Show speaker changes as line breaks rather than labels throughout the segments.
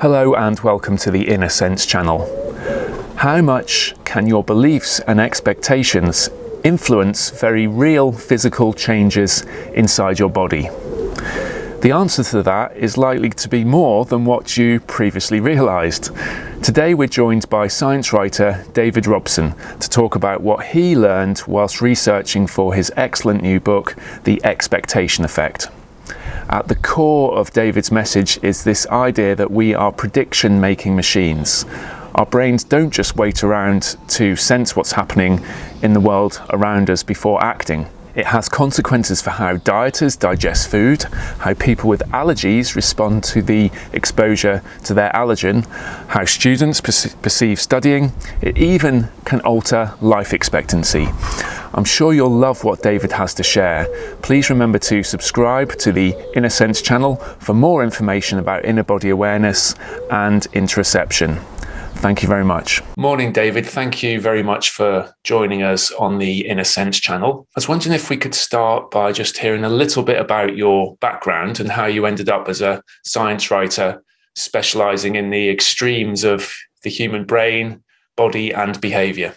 Hello and welcome to the Inner Sense channel. How much can your beliefs and expectations influence very real physical changes inside your body? The answer to that is likely to be more than what you previously realised. Today we're joined by science writer David Robson to talk about what he learned whilst researching for his excellent new book, The Expectation Effect. At the core of David's message is this idea that we are prediction making machines. Our brains don't just wait around to sense what's happening in the world around us before acting. It has consequences for how dieters digest food, how people with allergies respond to the exposure to their allergen, how students perceive studying. It even can alter life expectancy. I'm sure you'll love what David has to share. Please remember to subscribe to the Inner Sense channel for more information about inner body awareness and interoception. Thank you very much. Morning, David. Thank you very much for joining us on the Inner Sense channel. I was wondering if we could start by just hearing a little bit about your background and how you ended up as a science writer specializing in the extremes of the human brain, body, and behavior.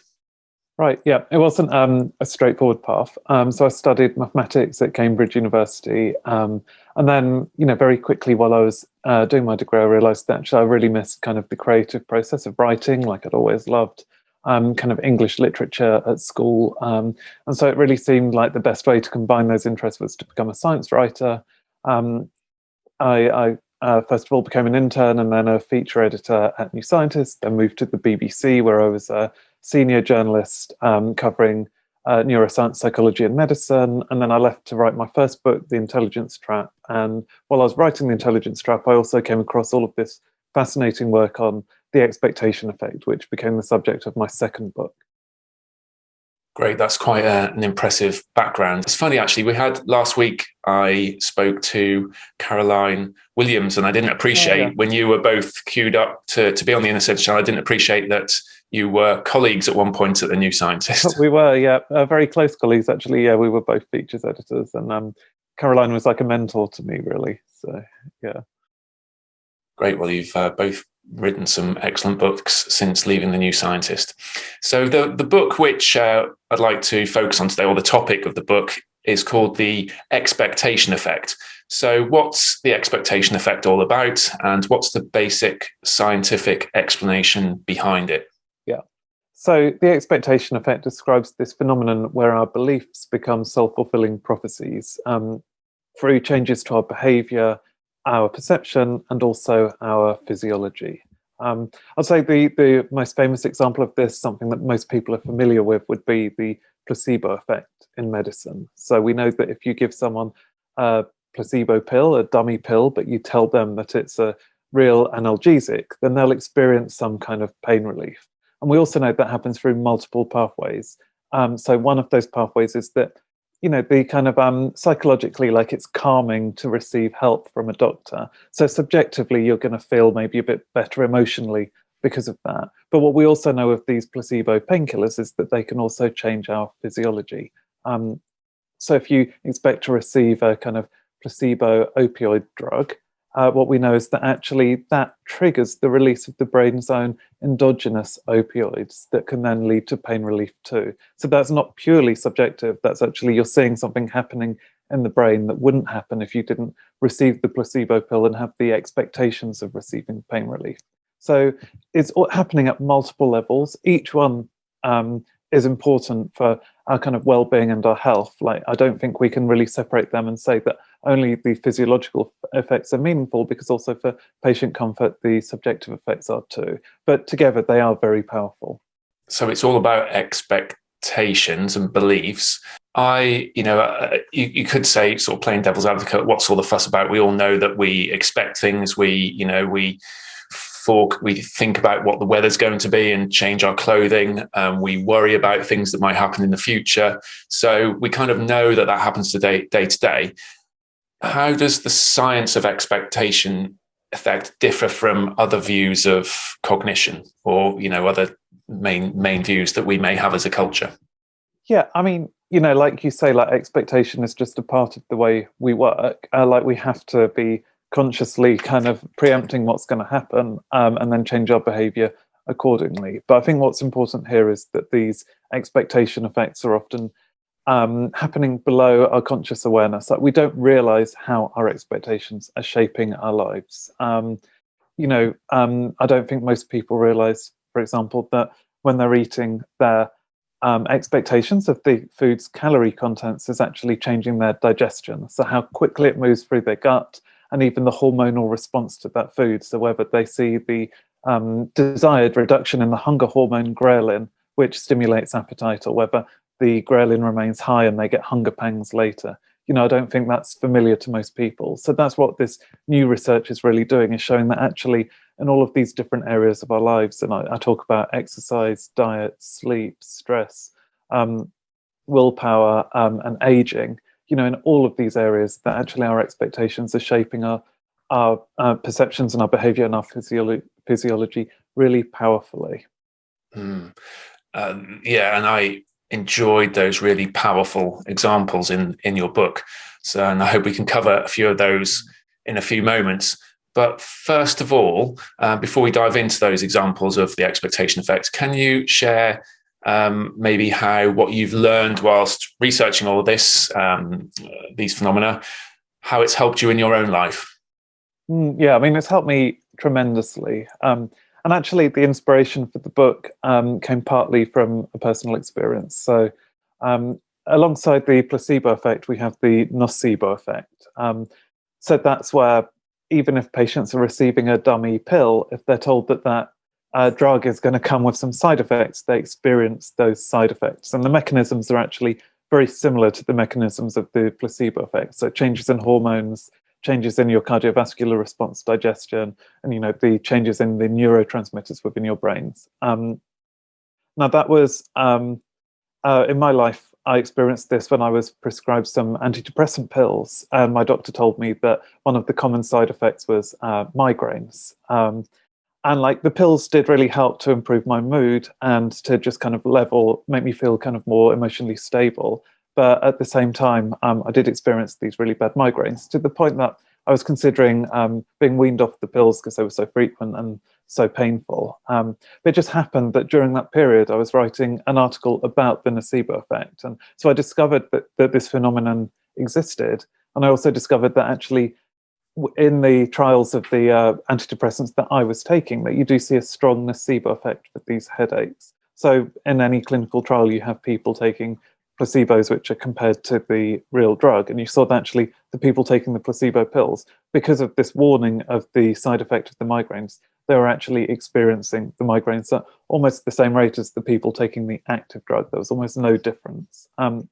Right, yeah, it wasn't um, a straightforward path. Um, so I studied mathematics at Cambridge University. Um, and then, you know, very quickly while I was uh, doing my degree, I realized that actually I really missed kind of the creative process of writing, like I'd always loved um, kind of English literature at school. Um, and so it really seemed like the best way to combine those interests was to become a science writer. Um, I, I uh, first of all became an intern and then a feature editor at New Scientist, then moved to the BBC where I was a senior journalist um, covering uh, neuroscience, psychology, and medicine. And then I left to write my first book, The Intelligence Trap. And while I was writing The Intelligence Trap, I also came across all of this fascinating work on the expectation effect, which became the subject of my second book.
Great, that's quite a, an impressive background. It's funny, actually, we had last week, I spoke to Caroline Williams, and I didn't appreciate oh, yeah. when you were both queued up to, to be on the Inner channel, I didn't appreciate that you were colleagues at one point at the New Scientist.
We were, yeah, uh, very close colleagues actually. Yeah, we were both features editors, and um, Caroline was like a mentor to me, really. So, yeah.
Great. Well, you've uh, both written some excellent books since leaving the New Scientist. So, the the book which uh, I'd like to focus on today, or the topic of the book, is called the expectation effect. So, what's the expectation effect all about, and what's the basic scientific explanation behind it?
So the expectation effect describes this phenomenon where our beliefs become self-fulfilling prophecies um, through changes to our behavior, our perception, and also our physiology. Um, I'd say the, the most famous example of this, something that most people are familiar with, would be the placebo effect in medicine. So we know that if you give someone a placebo pill, a dummy pill, but you tell them that it's a real analgesic, then they'll experience some kind of pain relief. And we also know that happens through multiple pathways. Um, so one of those pathways is that, you know, the kind of um, psychologically, like it's calming to receive help from a doctor. So subjectively, you're going to feel maybe a bit better emotionally because of that. But what we also know of these placebo painkillers is that they can also change our physiology. Um, so if you expect to receive a kind of placebo opioid drug, uh, what we know is that actually that triggers the release of the brain's own endogenous opioids that can then lead to pain relief too. So that's not purely subjective, that's actually you're seeing something happening in the brain that wouldn't happen if you didn't receive the placebo pill and have the expectations of receiving pain relief. So it's happening at multiple levels. Each one um, is important for our kind of well-being and our health. Like, I don't think we can really separate them and say that only the physiological effects are meaningful because also for patient comfort, the subjective effects are too. But together they are very powerful.
So it's all about expectations and beliefs. I, you know, uh, you, you could say sort of playing devil's advocate, what's all the fuss about? We all know that we expect things, we, you know, we, we think about what the weather's going to be and change our clothing. Um, we worry about things that might happen in the future. So we kind of know that that happens today, day to day. How does the science of expectation effect differ from other views of cognition or, you know, other main main views that we may have as a culture?
Yeah, I mean, you know, like you say, like expectation is just a part of the way we work. Uh, like we have to be consciously kind of preempting what's going to happen um, and then change our behavior accordingly. But I think what's important here is that these expectation effects are often um, happening below our conscious awareness. Like we don't realize how our expectations are shaping our lives. Um, you know, um, I don't think most people realize, for example, that when they're eating, their um, expectations of the food's calorie contents is actually changing their digestion. So how quickly it moves through their gut and even the hormonal response to that food. So whether they see the um, desired reduction in the hunger hormone ghrelin, which stimulates appetite, or whether the ghrelin remains high and they get hunger pangs later you know, I don't think that's familiar to most people. So that's what this new research is really doing, is showing that actually in all of these different areas of our lives, and I, I talk about exercise, diet, sleep, stress, um, willpower, um, and aging, you know, in all of these areas that actually our expectations are shaping our, our uh, perceptions and our behavior and our physiolo physiology really powerfully.
Mm. Um, yeah, and I enjoyed those really powerful examples in in your book. So, and I hope we can cover a few of those in a few moments. But first of all, uh, before we dive into those examples of the expectation effects, can you share um, maybe how what you've learned whilst researching all of this, um, these phenomena, how it's helped you in your own life?
Mm, yeah, I mean, it's helped me tremendously. Um, and actually, the inspiration for the book um, came partly from a personal experience. So, um, alongside the placebo effect, we have the nocebo effect. Um, so that's where even if patients are receiving a dummy pill, if they're told that that uh, drug is going to come with some side effects, they experience those side effects. And the mechanisms are actually very similar to the mechanisms of the placebo effect. So changes in hormones, changes in your cardiovascular response, digestion, and you know the changes in the neurotransmitters within your brains. Um, now that was um, uh, in my life. I experienced this when I was prescribed some antidepressant pills, and my doctor told me that one of the common side effects was uh, migraines. And like the pills did really help to improve my mood and to just kind of level, make me feel kind of more emotionally stable. But at the same time, um, I did experience these really bad migraines to the point that I was considering um, being weaned off the pills because they were so frequent and so painful. Um, but it just happened that during that period, I was writing an article about the nocebo effect. And so I discovered that, that this phenomenon existed. And I also discovered that actually in the trials of the uh, antidepressants that I was taking, that you do see a strong nocebo effect with these headaches. So in any clinical trial, you have people taking placebos which are compared to the real drug. And you saw that actually the people taking the placebo pills, because of this warning of the side effect of the migraines, they were actually experiencing the migraines at almost the same rate as the people taking the active drug. There was almost no difference. Um,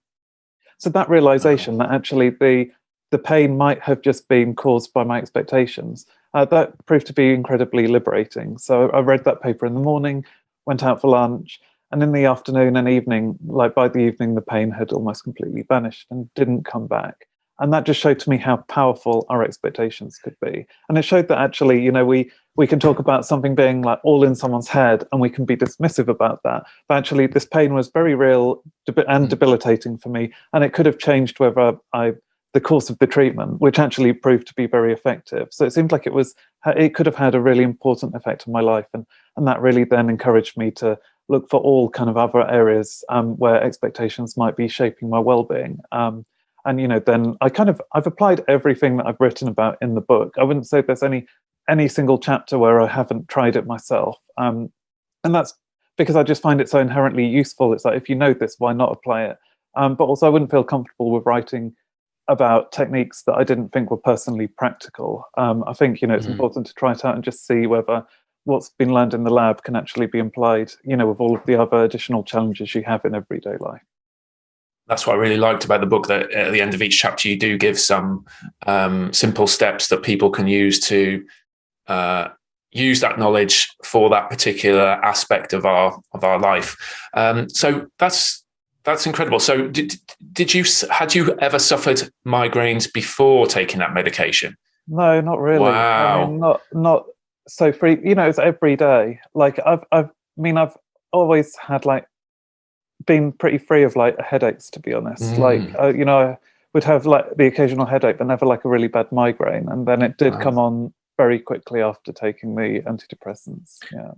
so that realization that actually the the pain might have just been caused by my expectations, uh, that proved to be incredibly liberating. So I read that paper in the morning, went out for lunch, and in the afternoon and evening, like by the evening, the pain had almost completely vanished and didn't come back. And that just showed to me how powerful our expectations could be. And it showed that actually, you know, we we can talk about something being like all in someone's head and we can be dismissive about that. But actually, this pain was very real and hmm. debilitating for me. And it could have changed whether I the course of the treatment, which actually proved to be very effective. So it seemed like it was it could have had a really important effect on my life, and and that really then encouraged me to look for all kind of other areas um, where expectations might be shaping my well-being. Um, and you know, then I kind of I've applied everything that I've written about in the book. I wouldn't say there's any any single chapter where I haven't tried it myself. Um, and that's because I just find it so inherently useful. It's like if you know this, why not apply it? Um, but also, I wouldn't feel comfortable with writing about techniques that I didn't think were personally practical. Um, I think you know it's mm. important to try it out and just see whether what's been learned in the lab can actually be applied, you know, with all of the other additional challenges you have in everyday life.
That's what I really liked about the book. That at the end of each chapter, you do give some um, simple steps that people can use to uh, use that knowledge for that particular aspect of our of our life. Um, so that's that's incredible. So did did you had you ever suffered migraines before taking that medication?
No, not really.
Wow.
I mean, not not so free you know it's every day like i've i've I mean i've always had like been pretty free of like headaches, to be honest.
Mm.
Like, uh, you know, I would have like the occasional headache, but never like a really bad migraine. And then it did
Wow.
come on very quickly after taking the antidepressants. Yeah.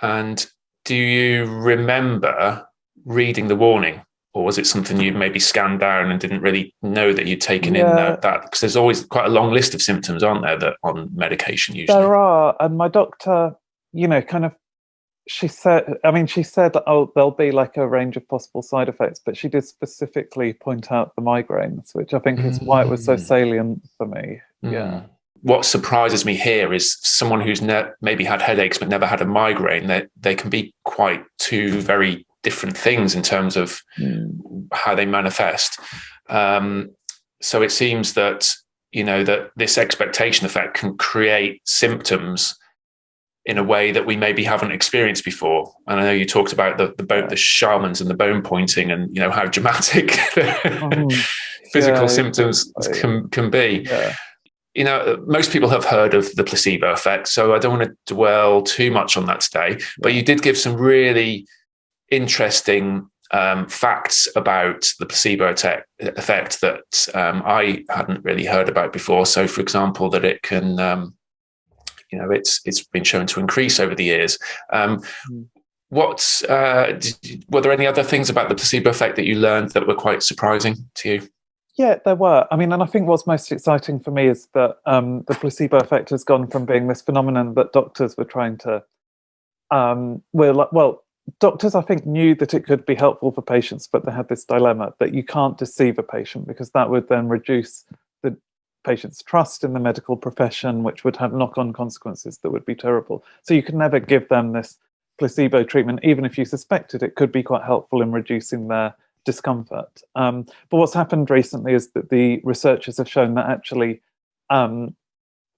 And do you remember reading the warning? Or was it something you maybe scanned down and didn't really know that you'd taken in
Yeah.
that? that Because there's always quite a long list of symptoms, aren't there, that on medication usually?
There are, and my doctor, you know, kind of, she said, I mean, she said, oh, there'll be like a range of possible side effects, but she did specifically point out the migraines, which I think is why it was so
Mm.
salient for me. Yeah.
Mm. What surprises me here is someone who's ne- maybe had headaches but never had a migraine. That they can be quite two very different things in terms of
Mm.
how they manifest. Um, so it seems that you know that this expectation effect can create symptoms in a way that we maybe haven't experienced before. And I know you talked about the the, bone, the shamans and the bone pointing, and you know how dramatic
Mm.
physical
Yeah,
symptoms
exactly.
can can be
Yeah.
you know, most people have heard of the placebo effect, so I don't want to dwell too much on that today. But you did give some really interesting um, facts about the placebo effect that um, I hadn't really heard about before. So, for example, that it can, um, you know, it's it's been shown to increase over the years. Um,
Mm.
what uh, did, were there any other things about the placebo effect that you learned that were quite surprising to you?
Yeah, there were. I mean, and I think what's most exciting for me is that um, the placebo effect has gone from being this phenomenon that doctors were trying to, um, were like, well, doctors I think knew that it could be helpful for patients, but they had this dilemma that you can't deceive a patient because that would then reduce the patient's trust in the medical profession, which would have knock-on consequences that would be terrible. So you could never give them this placebo treatment, even if you suspected it could be quite helpful in reducing their discomfort. Um, but what's happened recently is that the researchers have shown that actually um,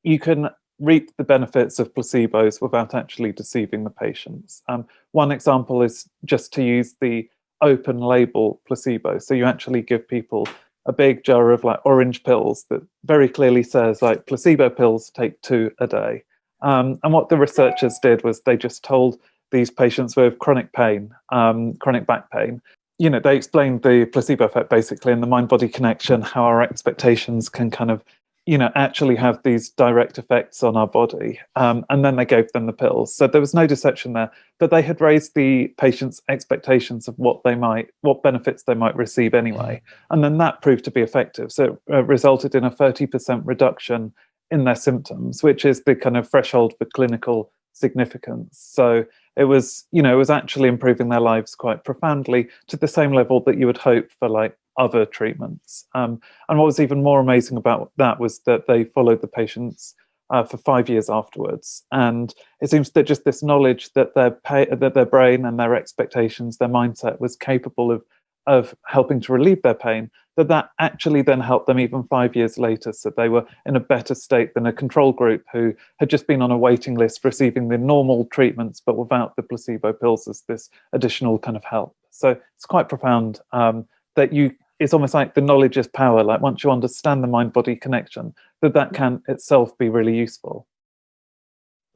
you can reap the benefits of placebos without actually deceiving the patients. Um, one example is just to use the open label placebo. So you actually give people a big jar of like orange pills that very clearly says like placebo pills take two a day. Um, and what the researchers did was they just told these patients with chronic pain, um, chronic back pain, you know, they explained the placebo effect basically and the mind body connection, how our expectations can kind of, you know, actually have these direct effects on our body. Um, and then they gave them the pills. So there was no deception there, but they had raised the patient's expectations of what they might, what benefits they might receive anyway. And then that proved to be effective. So it uh, resulted in a 30% reduction in their symptoms, which is the kind of threshold for clinical significance. So it was, you know, it was actually improving their lives quite profoundly to the same level that you would hope for like other treatments. Um, and what was even more amazing about that was that they followed the patients uh, for five years afterwards. And it seems that just this knowledge that their pay, that their brain and their expectations, their mindset was capable of of helping to relieve their pain, that that actually then helped them even five years later. So they were in a better state than a control group who had just been on a waiting list receiving the normal treatments, but without the placebo pills as this additional kind of help. So it's quite profound um, that you, it's almost like the knowledge is power. Like once you understand the mind body connection, that that can itself be really useful.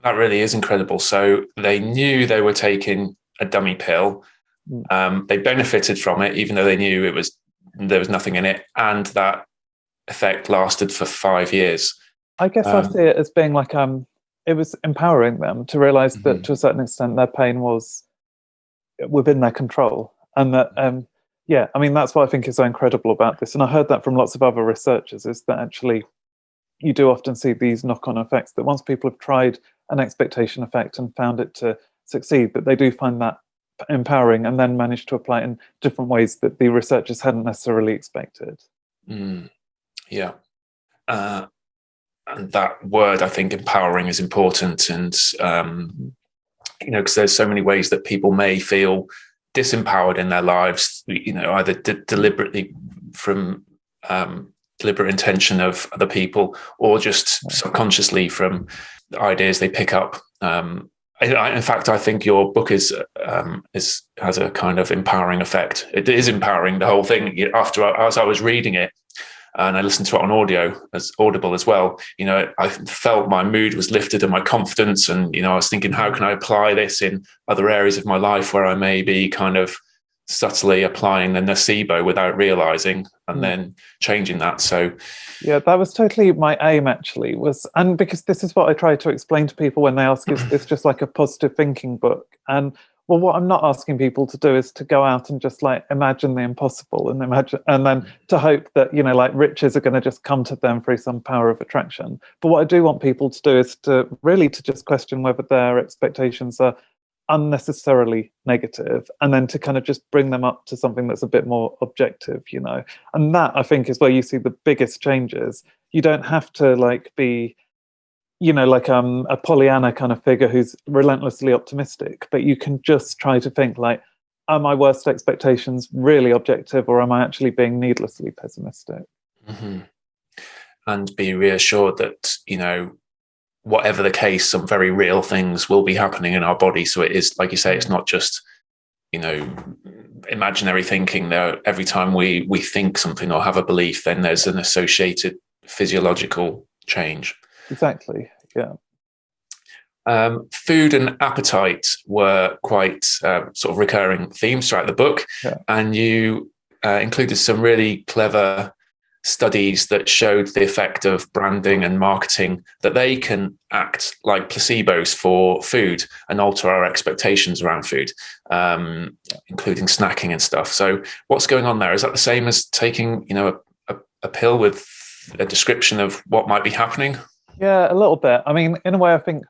That really is incredible. So they knew they were taking a dummy pill.
Mm.
Um, they benefited from it, even though they knew it was there was nothing in it, and that effect lasted for five years.
I guess I
Um,
see it as being like um, it was empowering them to realize
Mhm.
that to a certain extent their pain was within their control, and that um, yeah, I mean that's what I think is so incredible about this. And I heard that from lots of other researchers is that actually you do often see these knock-on effects that once people have tried an expectation effect and found it to succeed, that they do find that empowering and then manage to apply it in different ways that the researchers hadn't necessarily expected.
Mm, yeah. Uh, and that word, I think, empowering is important. And, um, you know, because there's so many ways that people may feel disempowered in their lives, you know, either de- deliberately from um, deliberate intention of other people or just subconsciously from the ideas they pick up. Um, I, in fact, I think your book is um, is has a kind of empowering effect. It is empowering the whole thing. After as I was reading it, and I listened to it on audio as audible as well. You know, I felt my mood was lifted and my confidence, and you know, I was thinking, how can I apply this in other areas of my life where I may be kind of subtly applying the nocebo without realizing and mm. then changing that so
yeah that was totally my aim actually was and because this is what i try to explain to people when they ask is it's just like a positive thinking book and well what i'm not asking people to do is to go out and just like imagine the impossible and imagine and then mm. to hope that you know like riches are going to just come to them through some power of attraction. But what i do want people to do is to really to just question whether their expectations are unnecessarily negative and then to kind of just bring them up to something that's a bit more objective you know. And that i think is where you see the biggest changes. You don't have to like be you know like um a pollyanna kind of figure who's relentlessly optimistic but you can just try to think like are my worst expectations really objective or am i actually being needlessly pessimistic
mm -hmm. and be reassured that you know whatever the case, some very real things will be happening in our body. So it is, like you say, it's not just, you know, imaginary thinking there. Every time we, we think something or have a belief, then there's an associated physiological change.
Exactly. Yeah.
Um, food and appetite were quite uh, sort of recurring themes throughout the book. Yeah. And you uh, included some really clever studies that showed the effect of branding and marketing that they can act like placebos for food and alter our expectations around food um, including snacking and stuff so what's going on there is that the same as taking you know a, a, a pill with a description of what might be happening
yeah a little bit i mean in a way i think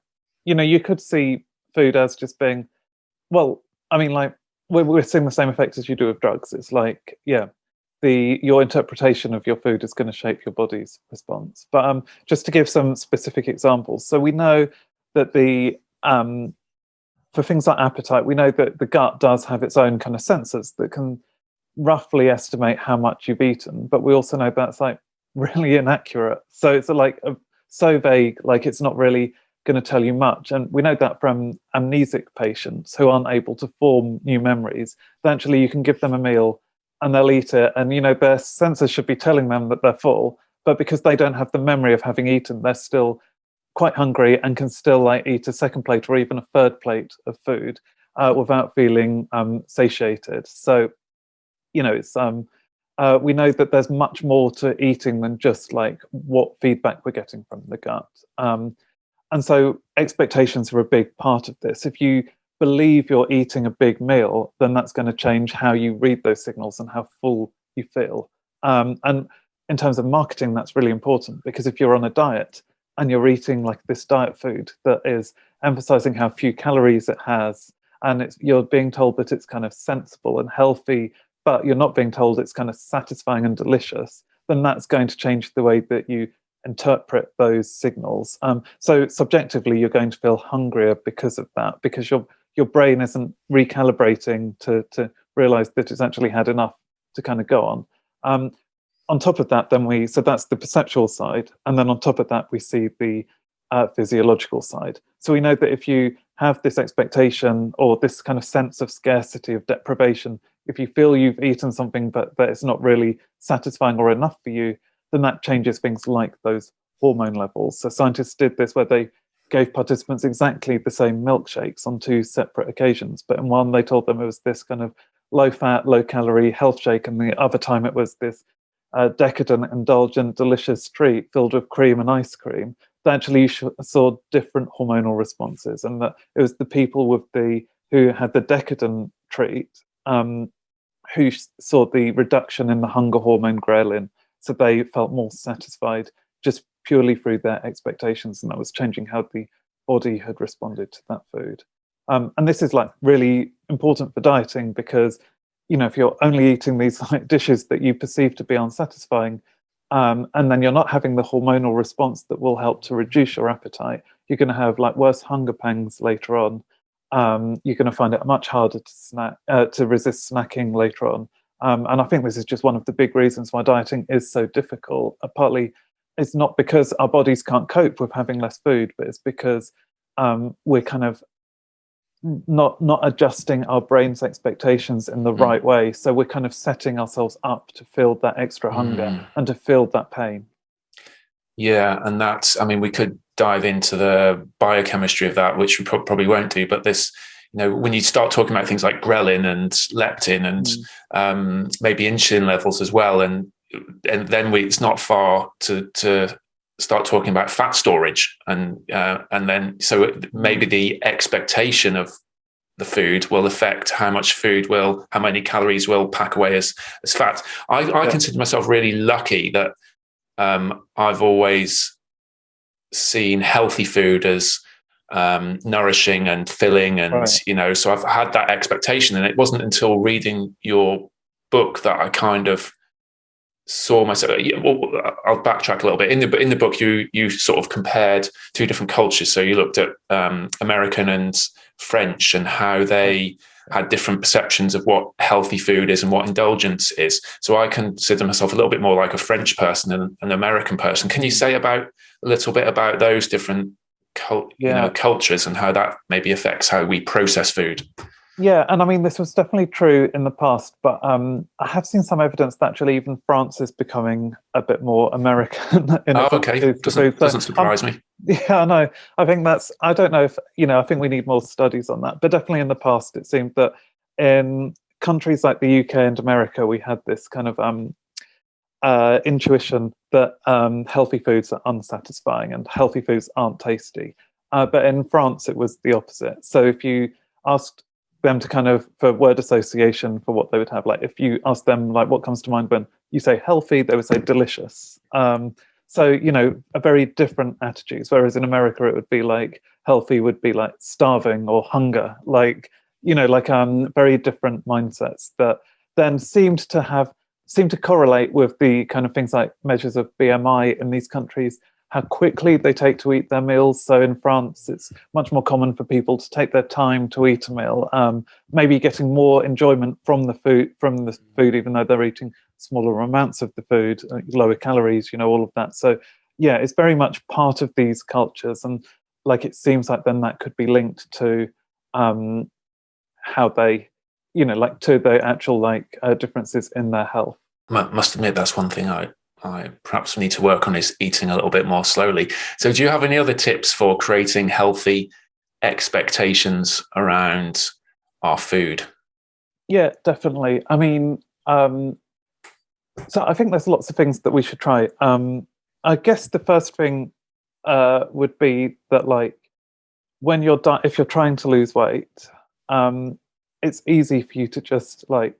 you know you could see food as just being well i mean like we're, we're seeing the same effect as you do with drugs it's like yeah the your interpretation of your food is going to shape your body's response. But um, just to give some specific examples, so we know that the um, for things like appetite, we know that the gut does have its own kind of sensors that can roughly estimate how much you've eaten, but we also know that's like really inaccurate. So it's like a, so vague, like it's not really going to tell you much. And we know that from amnesic patients who aren't able to form new memories, Eventually, you can give them a meal and they'll eat it. And you know their senses should be telling them that they're full but because they don't have the memory of having eaten they're still quite hungry and can still like eat a second plate or even a third plate of food uh, without feeling um, satiated. So you know it's um uh, we know that there's much more to eating than just like what feedback we're getting from the gut um, and so expectations are a big part of this if you believe you're eating a big meal, then that's going to change how you read those signals and how full you feel. Um, and in terms of marketing, that's really important because if you're on a diet and you're eating like this diet food that is emphasizing how few calories it has, and it's, you're being told that it's kind of sensible and healthy, but you're not being told it's kind of satisfying and delicious, then that's going to change the way that you interpret those signals. Um, so subjectively, you're going to feel hungrier because of that, because you're your brain isn't recalibrating to, to realize that it's actually had enough to kind of go on. Um, on top of that, then we, so that's the perceptual side. And then on top of that, we see the uh, physiological side. So we know that if you have this expectation or this kind of sense of scarcity, of deprivation, if you feel you've eaten something but that it's not really satisfying or enough for you, then that changes things like those hormone levels. So scientists did this where they gave participants exactly the same milkshakes on two separate occasions. But in one, they told them it was this kind of low fat, low calorie health shake, and the other time it was this uh, decadent, indulgent, delicious treat filled with cream and ice cream. They actually saw different hormonal responses, and that it was the people with the who had the decadent treat um, who saw the reduction in the hunger hormone ghrelin, so they felt more satisfied just purely through their expectations and that was changing how the body had responded to that food. Um, and this is like really important for dieting because, you know, if you're only eating these like dishes that you perceive to be unsatisfying, um, and then you're not having the hormonal response that will help to reduce your appetite, you're going to have like worse hunger pangs later on. Um, you're going to find it much harder to snack, uh, to resist snacking later on. Um, and I think this is just one of the big reasons why dieting is so difficult, uh, partly it's not because our bodies can't cope with having less food, but it's because um, we're kind of not not adjusting our brain's expectations in the mm. right way. So we're kind of setting ourselves up to feel that extra hunger mm. and to feel that pain.
Yeah, and that's, I mean, we could dive into the biochemistry of that, which we pro probably won't do, but this, you know, when you start talking about things like ghrelin and leptin and mm. um, maybe insulin levels as well, and and then we, it's not far to to start talking about fat storage, and uh, and then so maybe the expectation of the food will affect how much food will, how many calories will pack away as as fat. I, I yeah. consider myself really lucky that um, I've always seen healthy food as um, nourishing and filling and right. you know so i've had that expectation. And it wasn't until reading your book that i kind of saw myself well, i'll backtrack a little bit. In the in the book you you sort of compared two different cultures. So you looked at um, american and french and how they had different perceptions of what healthy food is and what indulgence is so i consider myself a little bit more like a french person than an american person can you say about a little bit about those different cult, yeah. you know, cultures and how that maybe affects how we process food.
Yeah, and I mean, this was definitely true in the past, but um, I have seen some evidence that actually even France is becoming a bit more American.
in oh, okay. Doesn't, so, doesn't surprise um, me.
Yeah, no, I think that's, I don't know if, you know, I think we need more studies on that, but definitely in the past, it seemed that in countries like the UK and America, we had this kind of um, uh, intuition that um, healthy foods are unsatisfying and healthy foods aren't tasty. Uh, but in France, it was the opposite. So if you asked them to kind of, for word association for what they would have, like if you ask them like what comes to mind when you say healthy, they would say delicious. Um, so, you know, a very different attitudes. Whereas in America, it would be like healthy would be like starving or hunger, like, you know, like um, very different mindsets that then seemed to have seemed to correlate with the kind of things like measures of BMI in these countries, how quickly they take to eat their meals. So in France, it's much more common for people to take their time to eat a meal, um, maybe getting more enjoyment from the food, from the food, even though they're eating smaller amounts of the food, uh, lower calories, you know, all of that. So yeah, it's very much part of these cultures. And like, it seems like then that could be linked to um, how they you know, like to the actual like uh, differences in their health.
I must admit, that's one thing I I perhaps need to work on is eating a little bit more slowly. So, do you have any other tips for creating healthy expectations around our food?
Yeah, definitely. I mean, um, so I think there's lots of things that we should try. Um, I guess the first thing uh, would be that, like, when you're if you're trying to lose weight, um, it's easy for you to just like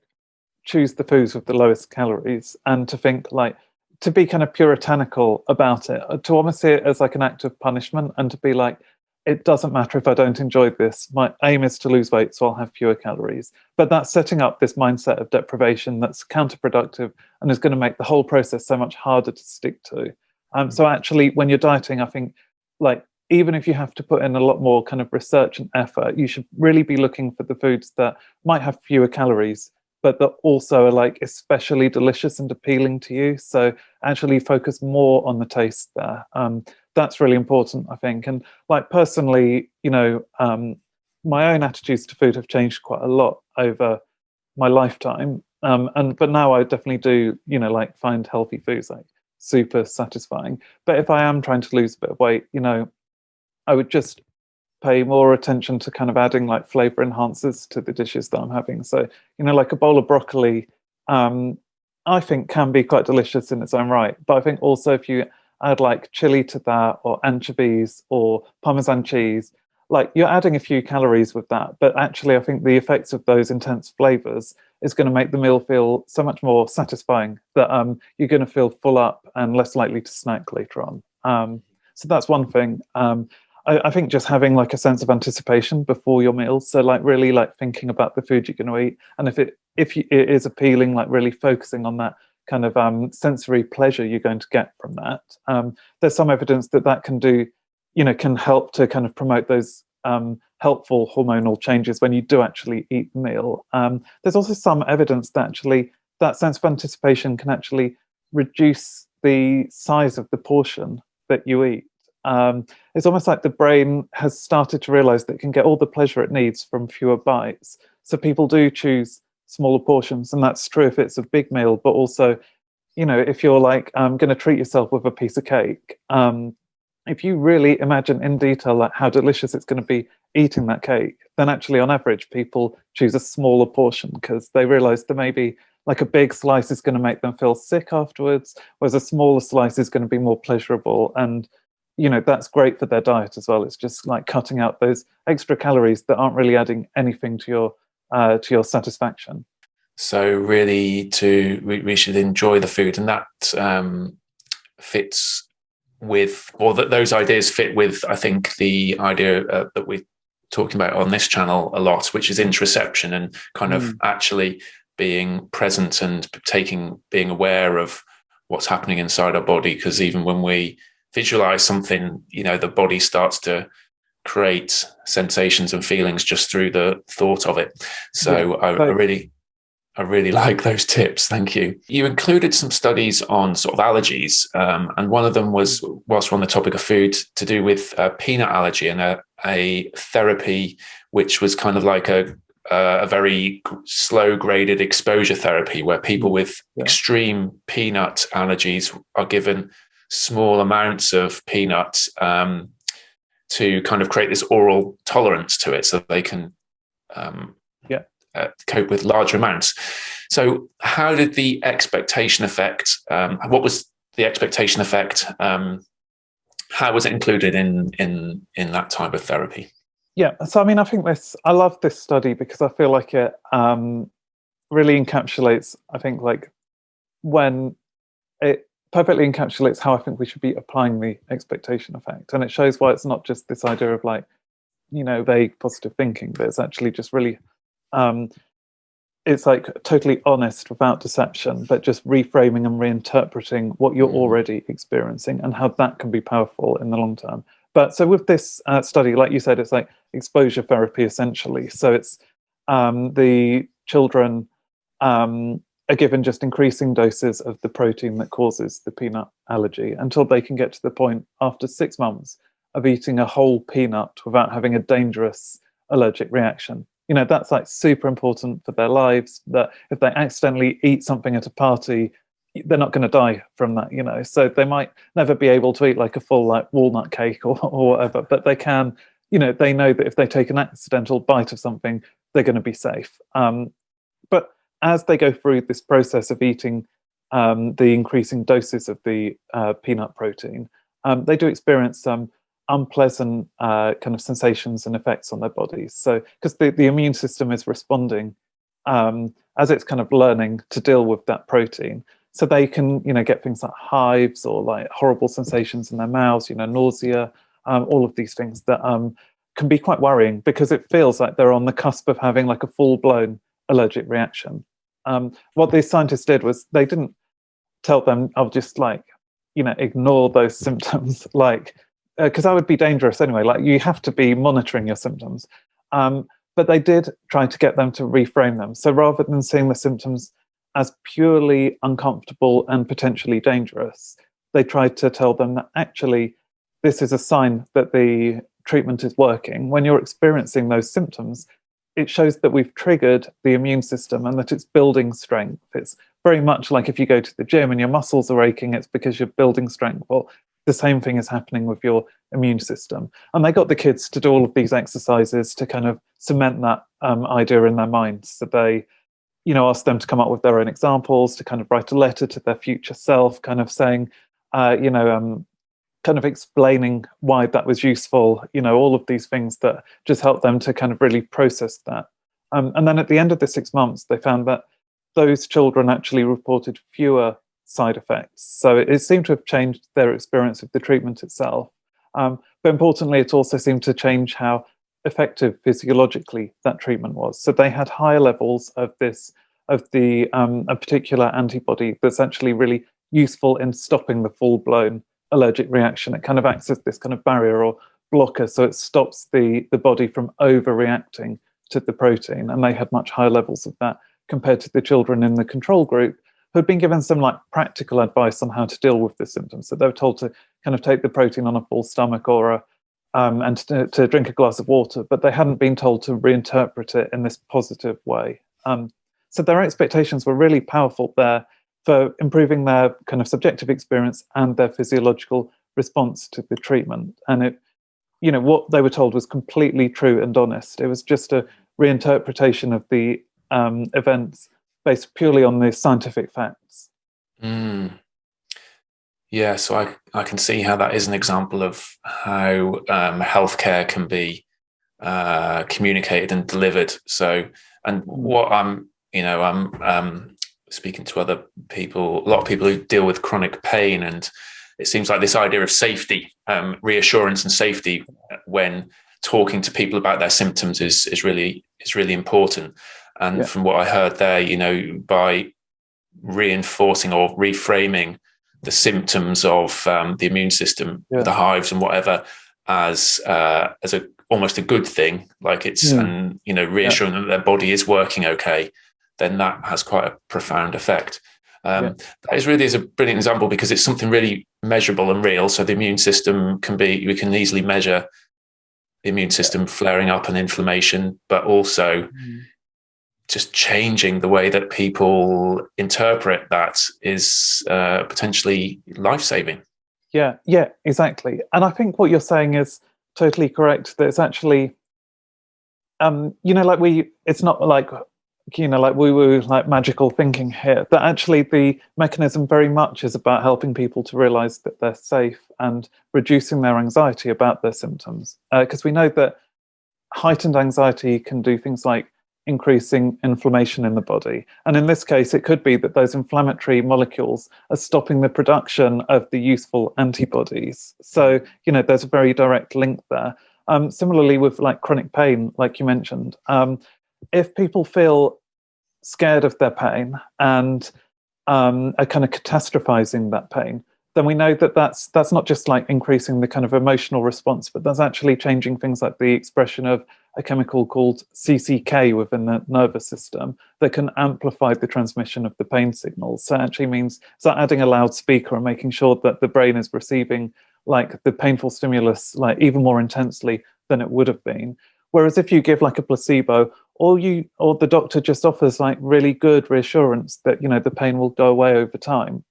choose the foods with the lowest calories and to think like to be kind of puritanical about it uh, to almost see it as like an act of punishment and to be like it doesn't matter if I don't enjoy this. My aim is to lose weight, so I'll have fewer calories. But that's setting up this mindset of deprivation that's counterproductive and is going to make the whole process so much harder to stick to. Um, so actually, when you're dieting, I think like even if you have to put in a lot more kind of research and effort, you should really be looking for the foods that might have fewer calories, but that also are like especially delicious and appealing to you. So actually focus more on the taste there. Um, that's really important, I think. And like personally, you know, um, my own attitudes to food have changed quite a lot over my lifetime. Um, and but now I definitely do, you know, like find healthy foods like super satisfying. But if I am trying to lose a bit of weight, you know, I would just pay more attention to kind of adding like flavor enhancers to the dishes that I'm having. So, you know, like a bowl of broccoli, um, I think can be quite delicious in its own right. But I think also if you add like chili to that or anchovies or Parmesan cheese, like you're adding a few calories with that. But actually, I think the effects of those intense flavors is going to make the meal feel so much more satisfying that um, you're going to feel full up and less likely to snack later on. Um, so that's one thing. Um, I, I, think just having like a sense of anticipation before your meals. So like really like thinking about the food you're going to eat, and if it if you, it is appealing, like really focusing on that kind of um, sensory pleasure you're going to get from that. Um, there's some evidence that that can do, you know, can help to kind of promote those um, helpful hormonal changes when you do actually eat the meal. Um, there's also some evidence that actually that sense of anticipation can actually reduce the size of the portion that you eat um, it's almost like the brain has started to realize that it can get all the pleasure it needs from fewer bites. So people do choose smaller portions, and that's true if it's a big meal, but also, you know, if you're like I'm going to treat yourself with a piece of cake, um, if you really imagine in detail like how delicious it's going to be eating that cake, then actually on average people choose a smaller portion because they realize that maybe like a big slice is going to make them feel sick afterwards, whereas a smaller slice is going to be more pleasurable. And, you know, that's great for their diet as well. It's just like cutting out those extra calories that aren't really adding anything to your uh, to your satisfaction.
So really, to we, we should enjoy the food, and that um, fits with, or that those ideas fit with, I think, the idea uh, that we're talking about on this channel a lot, which is interoception and kind of mm. actually being present and taking, being aware of what's happening inside our body. Because even when we visualize something, you know, the body starts to create sensations and feelings just through the thought of it. So yeah, I, I really I really like those tips. Thank you. You included some studies on sort of allergies, um, and one of them was, whilst we're on the topic of food, to do with uh, peanut allergy and a, a, therapy which was kind of like a, a very slow graded exposure therapy where people with yeah. extreme peanut allergies are given small amounts of peanuts um, to kind of create this oral tolerance to it so they can um, uh, cope with larger amounts. So, how did the expectation effect? Um, what was the expectation effect? Um, how was it included in in in that type of therapy?
Yeah, so I mean, I think this. I love this study because I feel like it um, really encapsulates. I think like when it perfectly encapsulates how I think we should be applying the expectation effect, and it shows why it's not just this idea of like you know vague positive thinking, but it's actually just really um, it's like totally honest without deception, but just reframing and reinterpreting what you're mm. already experiencing and how that can be powerful in the long term. But so with this uh, study, like you said, it's like exposure therapy essentially. So it's um, the children um, are given just increasing doses of the protein that causes the peanut allergy until they can get to the point after six months of eating a whole peanut without having a dangerous allergic reaction. You know that's like super important for their lives that if they accidentally eat something at a party they're not going to die from that you know? So they might never be able to eat like a full like walnut cake or, or whatever but they can you know they know that if they take an accidental bite of something they're going to be safe. Um, but as they go through this process of eating um, the increasing doses of the uh, peanut protein um, they do experience some unpleasant uh, kind of sensations and effects on their bodies. So, because the, the immune system is responding um, as it's kind of learning to deal with that protein. So they can, you know, get things like hives or like horrible sensations in their mouths, you know, nausea, um, all of these things that um, can be quite worrying because it feels like they're on the cusp of having like a full-blown allergic reaction. Um, what these scientists did was they didn't tell them, I'll just like, you know, ignore those symptoms, like because uh, that would be dangerous anyway. Like you have to be monitoring your symptoms. Um, but they did try to get them to reframe them. So rather than seeing the symptoms as purely uncomfortable and potentially dangerous, they tried to tell them that actually this is a sign that the treatment is working. When you're experiencing those symptoms, it shows that we've triggered the immune system and that it's building strength. It's very much like if you go to the gym and your muscles are aching, it's because you're building strength. Well, the same thing is happening with your immune system. And they got the kids to do all of these exercises to kind of cement that um, idea in their minds. So they, you know, asked them to come up with their own examples, to kind of write a letter to their future self, kind of saying, uh, you know, um, kind of explaining why that was useful, you know, all of these things that just helped them to kind of really process that. Um, and then at the end of the six months, they found that those children actually reported fewer side effects. So it, it, seemed to have changed their experience of the treatment itself. Um, but importantly, it also seemed to change how effective physiologically that treatment was. So they had higher levels of this, of the um, a particular antibody that's actually really useful in stopping the full-blown allergic reaction. It kind of acts as this kind of barrier or blocker, so it stops the, the body from overreacting to the protein. And they had much higher levels of that compared to the children in the control group, who'd been given some like practical advice on how to deal with the symptoms. So they were told to kind of take the protein on a full stomach or a, um, and to, to, drink a glass of water, but they hadn't been told to reinterpret it in this positive way. Um, so their expectations were really powerful there for improving their kind of subjective experience and their physiological response to the treatment. And it, you know what they were told was completely true and honest. It was just a reinterpretation of the um, events based purely on the scientific facts.
Mm. Yeah, so I, I can see how that is an example of how um, healthcare can be uh, communicated and delivered. So, and hmm. what I'm, you know, I'm um, speaking to other people, a lot of people who deal with chronic pain, and it seems like this idea of safety, um, reassurance, and safety when talking to people about their symptoms is is really is really important. And yeah. from what I heard there, you know, by reinforcing or reframing the symptoms of um, the immune system, yeah. the hives and whatever, as uh, as a almost a good thing, like it's yeah. and you know reassuring that their body is working okay, then that has quite a profound effect. Um, that is really is a brilliant example because it's something really measurable and real. So the immune system can be we can easily measure the immune system flaring up and inflammation, but also mm just changing the way that people interpret that is uh, potentially life saving.
Yeah, yeah, exactly. And I think what you're saying is totally correct. That it's actually, um, you know, like we, it's not like, you know, like we were like magical thinking here. That actually the mechanism very much is about helping people to realize that they're safe and reducing their anxiety about their symptoms. Because uh, we know that heightened anxiety can do things like increasing inflammation in the body. And in this case, it could be that those inflammatory molecules are stopping the production of the useful antibodies. So, you know, there's a very direct link there. Um, similarly with like chronic pain, like you mentioned, um, if people feel scared of their pain and um, are kind of catastrophizing that pain, then we know that that's that's not just like increasing the kind of emotional response, but that's actually changing things like the expression of a chemical called CCK within the nervous system that can amplify the transmission of the pain signals. So it actually means so adding a loudspeaker and making sure that the brain is receiving like the painful stimulus like even more intensely than it would have been. Whereas if you give like a placebo, or you or the doctor just offers like really good reassurance that you know the pain will go away over time,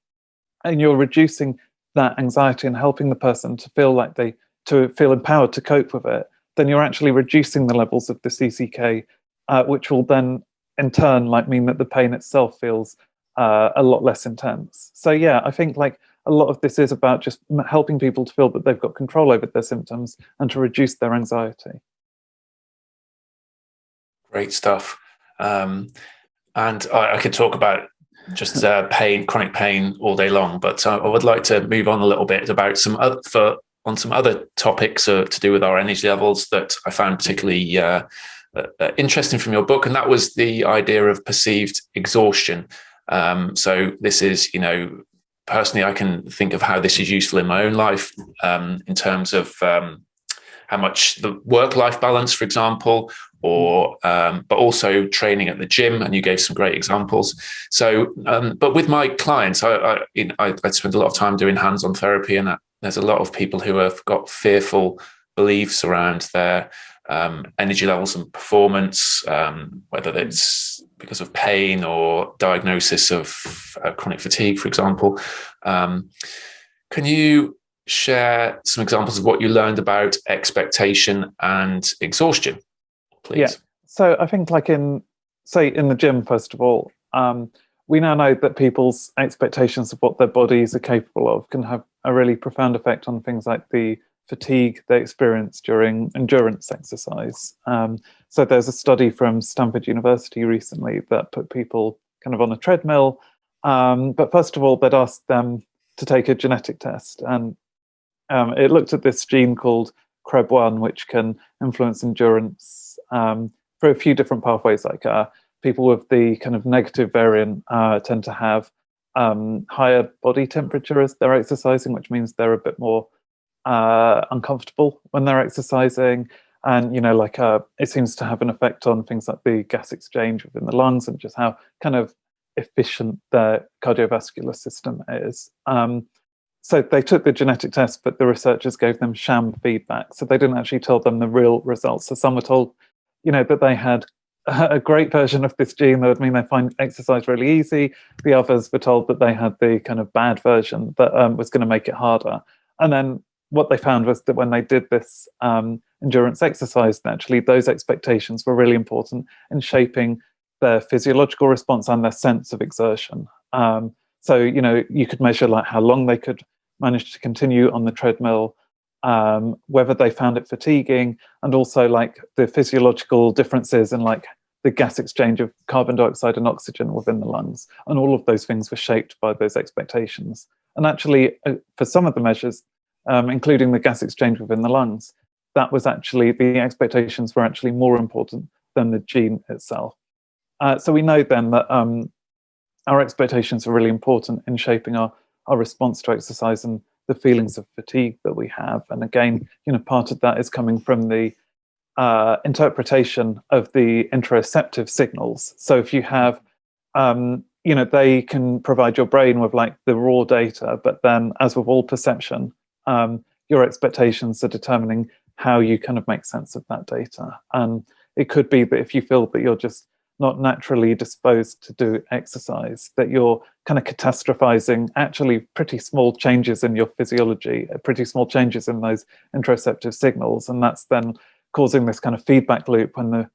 and you're reducing that anxiety and helping the person to feel like they to feel empowered to cope with it, then you're actually reducing the levels of the CCK, uh, which will then in turn like mean that the pain itself feels uh, a lot less intense. So yeah, I think like a lot of this is about just helping people to feel that they've got control over their symptoms and to reduce their anxiety.
Great stuff. Um, and I, I could talk about just uh, pain, chronic pain all day long. But uh, I would like to move on a little bit about some other for on some other topics uh, to do with our energy levels that I found particularly uh, uh, uh, interesting from your book, and that was the idea of perceived exhaustion. Um, so this is, you know, personally, I can think of how this is useful in my own life um, in terms of um, how much the work-life balance, for example, or um, but also training at the gym and you gave some great examples. So um, but with my clients I, I, you know, I, I spend a lot of time doing hands-on therapy and that, there's a lot of people who have got fearful beliefs around their um, energy levels and performance um, whether it's because of pain or diagnosis of uh, chronic fatigue for example. Um, can you share some examples of what you learned about expectation and exhaustion please? Yeah.
So I think like in, say in the gym, first of all, um, we now know that people's expectations of what their bodies are capable of can have a really profound effect on things like the fatigue they experience during endurance exercise. Um, so there's a study from Stanford University recently that put people kind of on a treadmill. Um, but first of all, they'd asked them to take a genetic test. And um, it looked at this gene called CREB1, which can influence endurance um, for a few different pathways. Like uh, people with the kind of negative variant uh, tend to have um, higher body temperature as they're exercising, which means they're a bit more uh, uncomfortable when they're exercising. And, you know, like uh, it seems to have an effect on things like the gas exchange within the lungs and just how kind of efficient the cardiovascular system is. Um, so they took the genetic test, but the researchers gave them sham feedback. So they didn't actually tell them the real results. So some were told you know, that they had a great version of this gene that would mean they find exercise really easy. The others were told that they had the kind of bad version that um, was going to make it harder. And then what they found was that when they did this um, endurance exercise, naturally, those expectations were really important in shaping their physiological response and their sense of exertion. Um, so, you know, you could measure like how long they could manage to continue on the treadmill, um, whether they found it fatiguing, and also like the physiological differences in like the gas exchange of carbon dioxide and oxygen within the lungs. And all of those things were shaped by those expectations. And actually, uh, for some of the measures, um, including the gas exchange within the lungs, that was actually, the expectations were actually more important than the gene itself. Uh, so we know then that um, our expectations are really important in shaping our, our response to exercise and the feelings of fatigue that we have. And again, you know, part of that is coming from the uh, interpretation of the interoceptive signals. So if you have, um, you know, they can provide your brain with like the raw data, but then as with all perception, um, your expectations are determining how you kind of make sense of that data. And it could be that if you feel that you're just not naturally disposed to do exercise, that you're kind of catastrophizing actually pretty small changes in your physiology, uh, pretty small changes in those interoceptive signals. And that's then causing this kind of feedback loop when the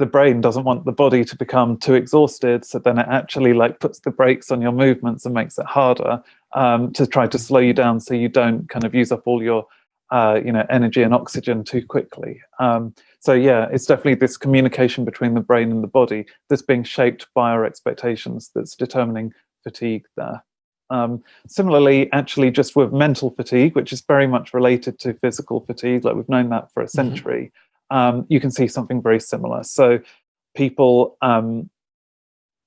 the brain doesn't want the body to become too exhausted so then it actually like puts the brakes on your movements and makes it harder um, to try to slow you down so you don't kind of use up all your uh, you know energy and oxygen too quickly um, so yeah it's definitely this communication between the brain and the body that's being shaped by our expectations that's determining fatigue there um, similarly, actually, just with mental fatigue, which is very much related to physical fatigue, like we've known that for a mm-hmm. century, mm -hmm. um, you can see something very similar. So people, um,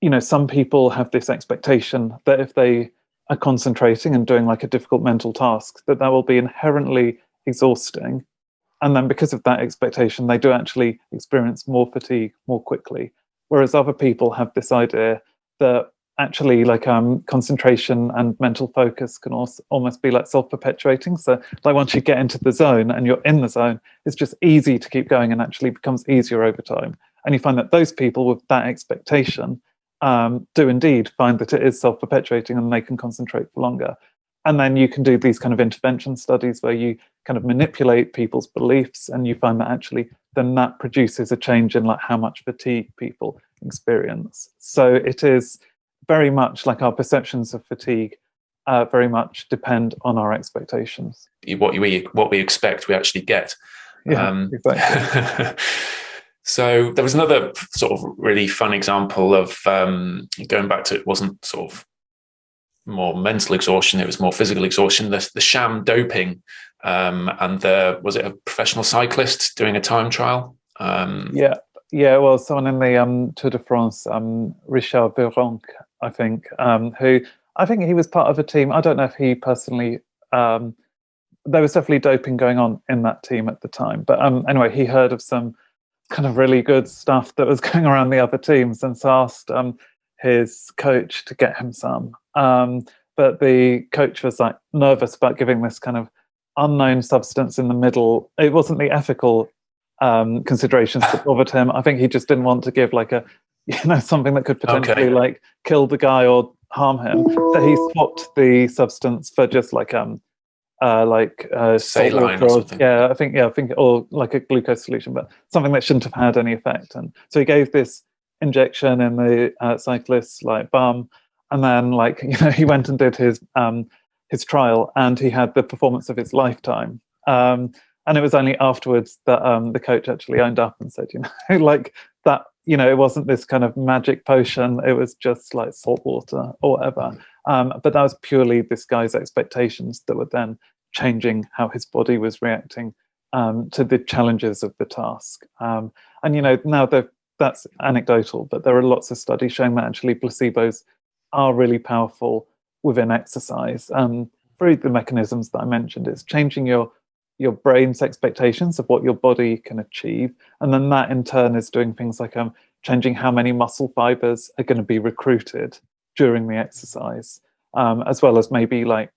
you know, some people have this expectation that if they are concentrating and doing like a difficult mental task, that that will be inherently exhausting. And then because of that expectation, they do actually experience more fatigue more quickly. Whereas other people have this idea that actually like um, concentration and mental focus can also almost be like self-perpetuating. So like once you get into the zone and you're in the zone, it's just easy to keep going and actually becomes easier over time. And you find that those people with that expectation um, do indeed find that it is self-perpetuating and they can concentrate for longer. And then you can do these kind of intervention studies where you kind of manipulate people's beliefs and you find that actually then that produces a change in like how much fatigue people experience. So it is very much like our perceptions of fatigue uh, very much depend on our expectations.
What we what we expect, we actually get.
Yeah, um, exactly.
so there was another sort of really fun example of um, going back to it wasn't sort of more mental exhaustion; it was more physical exhaustion. The, the sham doping, um, and the was it a professional cyclist doing a time trial?
Um, yeah, yeah. Well, someone in the um, Tour de France, um, Richard Virenque, I think, um, who I think he was part of a team. I don't know if he personally. Um, there was definitely doping going on in that team at the time. But um, anyway, he heard of some kind of really good stuff that was going around the other teams, and so asked um, his coach to get him some. Um, but the coach was like nervous about giving this kind of unknown substance in the middle. It wasn't the ethical um, considerations that bothered him. I think he just didn't want to give like a you know something that could potentially okay. like kill the guy or harm him So he swapped the substance for just like um uh like uh
saline or,
yeah i think yeah i think or like a glucose solution but something that shouldn't have had any effect and so he gave this injection in the uh, cyclist's like bum and then like you know he went and did his um his trial and he had the performance of his lifetime um and it was only afterwards that um the coach actually owned up and said you know like that you know, it wasn't this kind of magic potion. It was just like salt water or whatever. Um, but that was purely this guy's expectations that were then changing how his body was reacting um, to the challenges of the task. Um, and, you know, now that's anecdotal, but there are lots of studies showing that actually placebos are really powerful within exercise. Um, through the mechanisms that I mentioned, it's changing your your brain's expectations of what your body can achieve. And then that in turn is doing things like um, changing how many muscle fibers are going to be recruited during the exercise, um, as well as maybe like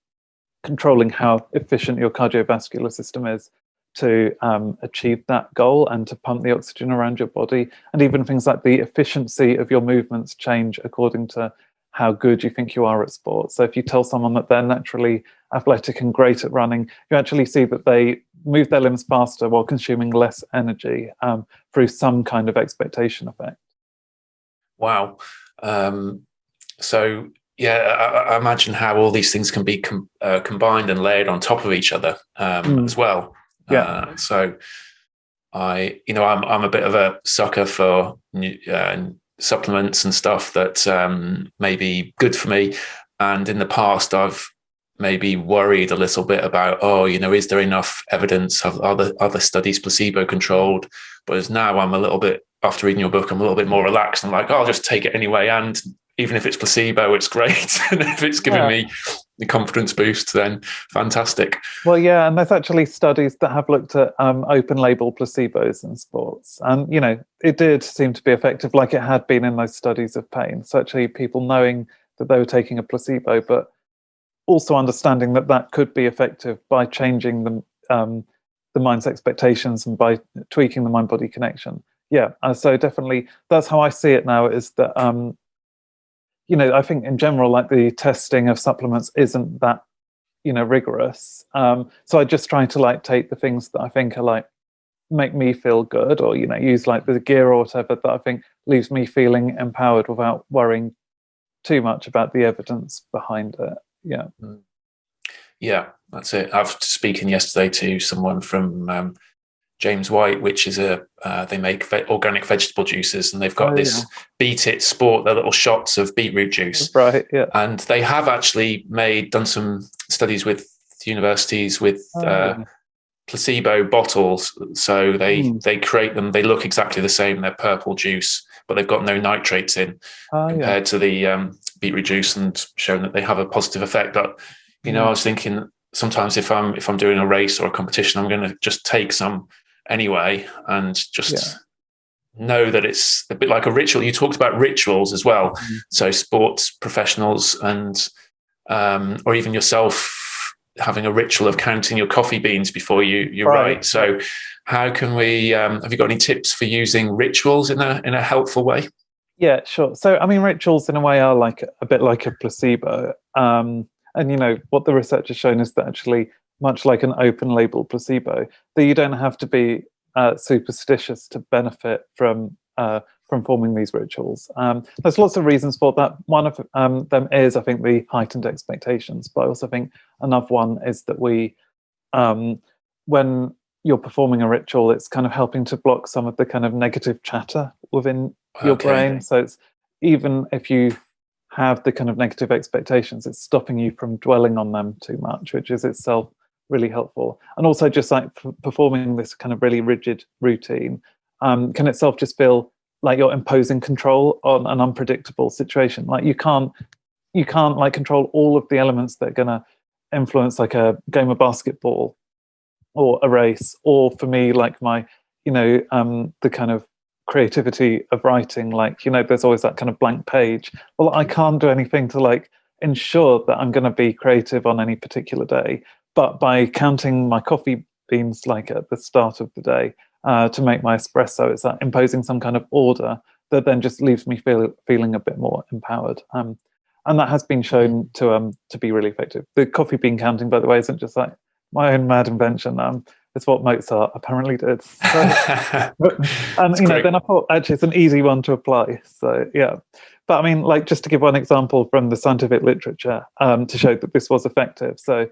controlling how efficient your cardiovascular system is to um, achieve that goal and to pump the oxygen around your body. And even things like the efficiency of your movements change according to how good you think you are at sports. So if you tell someone that they're naturally athletic and great at running, you actually see that they move their limbs faster while consuming less energy um, through some kind of expectation effect.
Wow. Um, so yeah, I, I, imagine how all these things can be com uh, combined and layered on top of each other um, mm. as well.
Yeah. Uh,
so I, you know, I'm I'm a bit of a sucker for new, uh, supplements and stuff that um, may be good for me. And in the past, I've maybe worried a little bit about, oh, you know, is there enough evidence of other other studies placebo controlled? But as now I'm a little bit after reading your book, I'm a little bit more relaxed. I'm like, oh, I'll just take it anyway. And even if it's placebo, it's great. and if it's giving yeah. me the confidence boost, then fantastic.
Well, yeah, and there's actually studies that have looked at um, open label placebos in sports. And, you know, it did seem to be effective like it had been in those studies of pain. So actually people knowing that they were taking a placebo, but also understanding that that could be effective by changing the, um, the mind's expectations and by tweaking the mind-body connection. Yeah, uh, so definitely that's how I see it now is that, um, you know, I think in general, like the testing of supplements isn't that, you know, rigorous. Um, so I just try to like take the things that I think are like, make me feel good or, you know, use like the gear or whatever that I think leaves me feeling empowered without worrying too much about the evidence behind it yeah mm.
yeah that's it i was speaking yesterday to someone from um, James White, which is a uh, they make ve organic vegetable juices, and they've got oh, this yeah. Beet It Sport, their little shots of beetroot juice,
right? Yeah,
and they have actually made done some studies with universities with oh, uh, yeah. placebo bottles. So they mm. they create them. They look exactly the same. They're purple juice, but they've got no nitrates in oh, compared yeah. to the um, beetroot juice and shown that they have a positive effect. But you know, mm. I was thinking sometimes if I'm if I'm doing a race or a competition, I'm going to just take some anyway and just yeah. know that it's a bit like a ritual. You talked about rituals as well, mm. so sports professionals and um, or even yourself having a ritual of counting your coffee beans before you you right. write. So how can we um, have you got any tips for using rituals in a in a helpful way?
Yeah, sure. So, I mean, rituals in a way are like a bit like a placebo. Um, and, you know, what the research has shown is that actually, much like an open label placebo, that you don't have to be uh, superstitious to benefit from uh, from forming these rituals. Um, there's lots of reasons for that. One of um, them is, I think, the heightened expectations, but I also think another one is that we, um, when you're performing a ritual, it's kind of helping to block some of the kind of negative chatter within your brain. So it's even if you have the kind of negative expectations, it's stopping you from dwelling on them too much, which is itself really helpful. And also just like performing this kind of really rigid routine um, can itself just feel like you're imposing control on an unpredictable situation. Like you can't, you can't like control all of the elements that are gonna influence like a game of basketball or a race, or for me, like my, you know, um, the kind of creativity of writing like you know there's always that kind of blank page well i can't do anything to like ensure that i'm going to be creative on any particular day but by counting my coffee beans like at the start of the day uh, to make my espresso it's that imposing some kind of order that then just leaves me feel, feeling a bit more empowered um, and that has been shown to um to be really effective the coffee bean counting by the way isn't just like my own mad invention um it's what Mozart apparently did. So, and you know, then I thought actually it's an easy one to apply. So yeah, but I mean, like just to give one example from the scientific literature um, to show that this was effective. So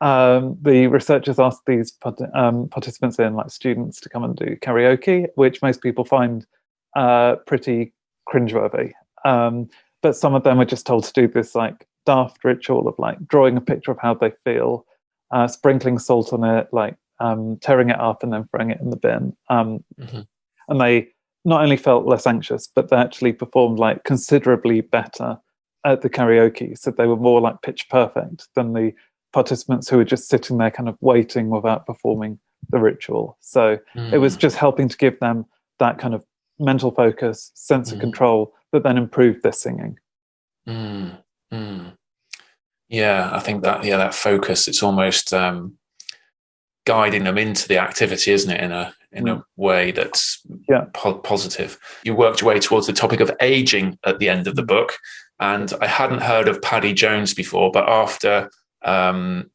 um, the researchers asked these um, participants in, like students, to come and do karaoke, which most people find uh, pretty cringeworthy. Um, but some of them were just told to do this like daft ritual of like drawing a picture of how they feel, uh, sprinkling salt on it, like um, tearing it up and then throwing it in the bin. Um, mm -hmm. And they not only felt less anxious, but they actually performed like considerably better at the karaoke. So they were more like pitch perfect than the participants who were just sitting there kind of waiting without performing the ritual. So mm. it was mm. just helping to give them that kind of mental focus, sense mm. of control that then improved their singing.
Mm. mm. Yeah, I think that, yeah, that focus, it's almost, um, guiding them into the activity, isn't it? In a in a mm. way that's
yeah.
po positive. You worked your way towards the topic of aging at the end of the book. and I hadn't heard of Paddy Jones before, but after um,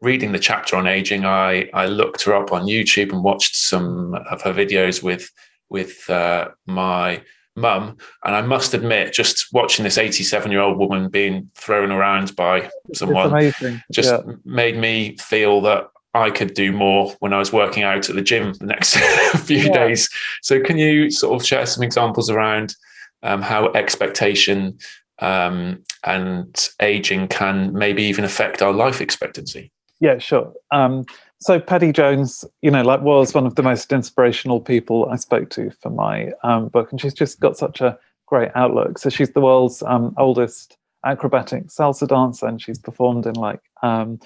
reading the chapter on aging, I I looked her up on YouTube and watched some of her videos with with uh, my mum. And I must admit, just watching this 87 year old woman being thrown around by someone just yeah. made me feel that I could do more when I was working out at the gym the next few yeah. days. So, can you sort of share some examples around um, how expectation um, and aging can maybe even affect our life expectancy?
Yeah, sure. Um, so Paddy Jones, you know, like was one of the most inspirational people I spoke to for my um, book, and she's just got such a great outlook. So she's the world's um, oldest acrobatic salsa dancer, and she's performed in like um,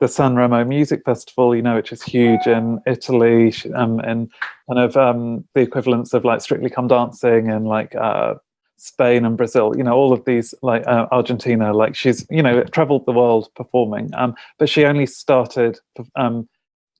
the San Remo Music Festival, you know, which is huge in Italy, um, and kind of um, the equivalents of like Strictly Come Dancing and like uh, Spain and Brazil, you know, all of these like uh, Argentina, like she's, you know, traveled the world performing. Um, but she only started um,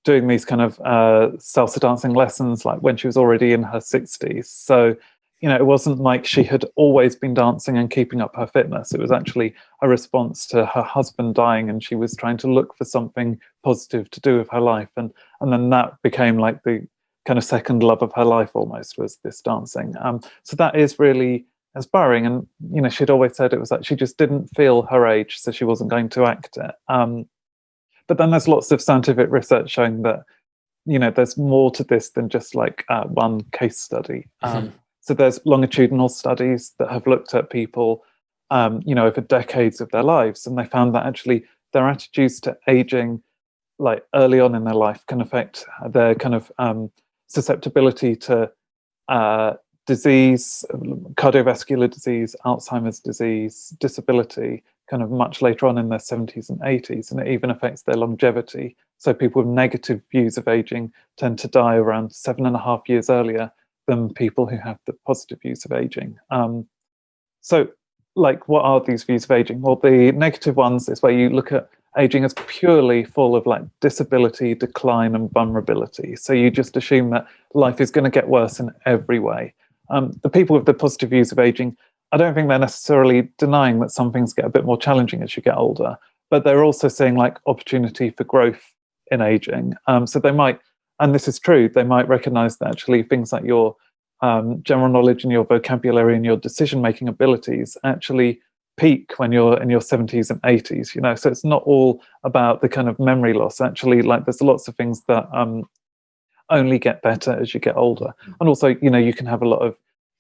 doing these kind of uh, salsa dancing lessons like when she was already in her 60s. So, you know, it wasn't like she had always been dancing and keeping up her fitness. It was actually a response to her husband dying and she was trying to look for something positive to do with her life. And, and then that became like the kind of second love of her life almost was this dancing. Um, so that is really inspiring. And you know, she'd always said it was that she just didn't feel her age, so she wasn't going to act it. Um, but then there's lots of scientific research showing that you know there's more to this than just like uh, one case study. Um, mm -hmm. So there's longitudinal studies that have looked at people, um, you know, over decades of their lives, and they found that actually their attitudes to aging, like early on in their life, can affect their kind of um, susceptibility to uh, disease, cardiovascular disease, Alzheimer's disease, disability, kind of much later on in their 70s and 80s, and it even affects their longevity. So people with negative views of aging tend to die around seven and a half years earlier than people who have the positive views of aging. Um, so like, what are these views of aging? Well, the negative ones is where you look at aging as purely full of like disability, decline and vulnerability. So you just assume that life is going to get worse in every way. Um, the people with the positive views of aging, I don't think they're necessarily denying that some things get a bit more challenging as you get older, but they're also seeing like opportunity for growth in aging. Um, so they might, and this is true, they might recognize that actually things like your um, general knowledge and your vocabulary and your decision-making abilities actually peak when you're in your 70s and 80s, you know, so it's not all about the kind of memory loss. Actually, like there's lots of things that um, only get better as you get older. Mm. And also, you know, you can have a lot of,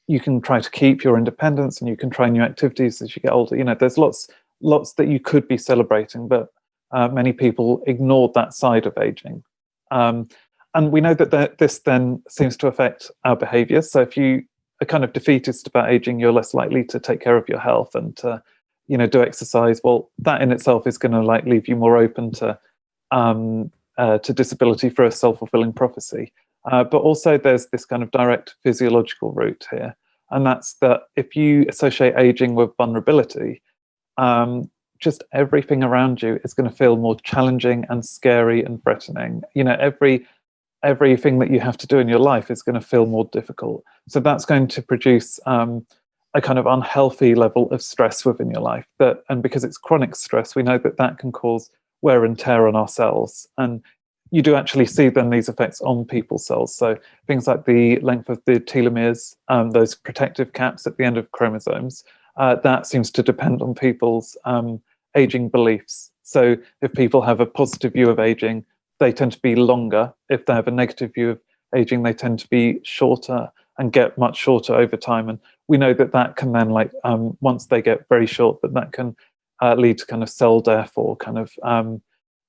you can try to keep your independence and you can try new activities as you get older. You know, there's lots, lots that you could be celebrating, but uh, many people ignored that side of aging. Um, and we know that the, this then seems to affect our behavior. So if you are kind of defeatist about aging, you're less likely to take care of your health and to, you know, do exercise. Well, that in itself is going to like leave you more open to um, uh, to disability for a self-fulfilling prophecy. Uh, but also there's this kind of direct physiological route here. And that's that if you associate aging with vulnerability, um, just everything around you is going to feel more challenging and scary and threatening. You know, every everything that you have to do in your life is going to feel more difficult. So that's going to produce um, a kind of unhealthy level of stress within your life. That and because it's chronic stress, we know that that can cause wear and tear on our cells. And you do actually see then these effects on people's cells. So things like the length of the telomeres, um, those protective caps at the end of chromosomes, uh, that seems to depend on people's um, aging beliefs. So if people have a positive view of aging, they tend to be longer. If they have a negative view of aging, they tend to be shorter and get much shorter over time. And we know that that can then like, um, once they get very short, that that can uh, lead to kind of cell death or kind of um,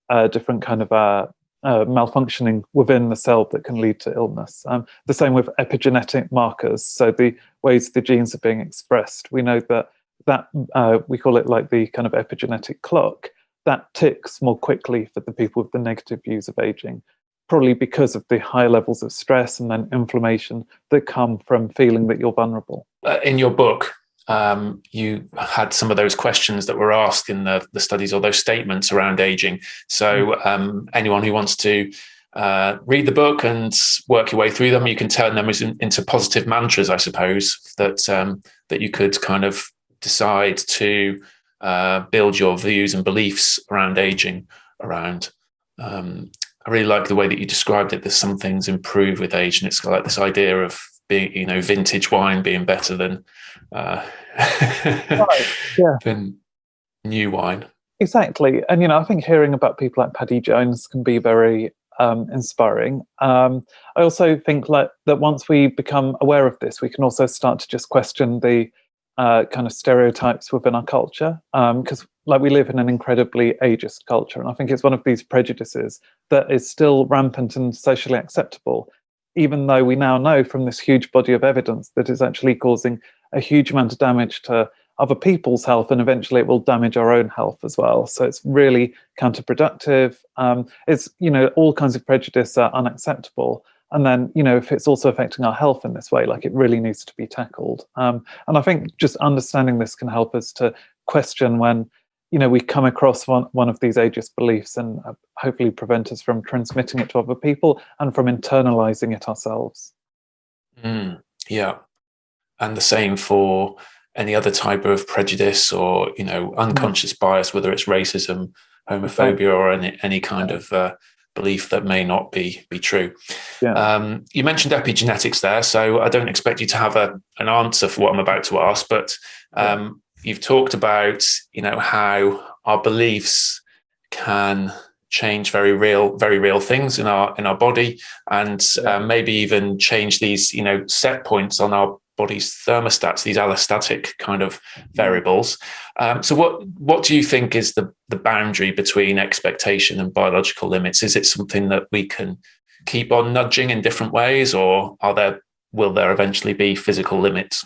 uh, different kind of uh, uh, malfunctioning within the cell that can lead to illness. Um, the same with epigenetic markers, so the ways the genes are being expressed. We know that that uh, we call it like the kind of epigenetic clock that ticks more quickly for the people with the negative views of aging, probably because of the high levels of stress and then inflammation that come from feeling that you're vulnerable.
Uh, in your book, um, you had some of those questions that were asked in the, the studies or those statements around aging. So mm. um, anyone who wants to uh, read the book and work your way through them, you can turn them into positive mantras, I suppose, that um, that you could kind of decide to uh, build your views and beliefs around aging around. Um, I really like the way that you described it. That some things improve with age, and it's like this idea of being, you know, vintage wine being better than uh, right. yeah. than new wine.
Exactly, and you know, I think hearing about people like Paddy Jones can be very um, inspiring. Um, I also think like, that once we become aware of this, we can also start to just question the uh, kind of stereotypes within our culture because um, like we live in an incredibly ageist culture and I think it's one of these prejudices that is still rampant and socially acceptable even though we now know from this huge body of evidence that it's actually causing a huge amount of damage to other people's health and eventually it will damage our own health as well. So it's really counterproductive. Um, it's you know all kinds of prejudice are unacceptable. And then, you know, if it's also affecting our health in this way, like it really needs to be tackled. Um, and I think just understanding this can help us to question when, you know, we come across one, one of these ageist beliefs and uh, hopefully prevent us from transmitting it to other people and from internalizing it ourselves.
Mm, yeah. And the same for any other type of prejudice or, you know, unconscious mm. bias, whether it's racism, homophobia, or any, any kind of uh, belief that may not be be true. Yeah. Um, you mentioned epigenetics there, so I don't expect you to have a, an answer for what I'm about to ask, but um. You've talked about you know how our beliefs can change very real very real things in our in our body and uh, maybe even change these you know set points on our body's thermostats, these allostatic kind of variables. Um, so what what do you think is the, the boundary between expectation and biological limits? Is it something that we can keep on nudging in different ways or are there will there eventually be physical limits?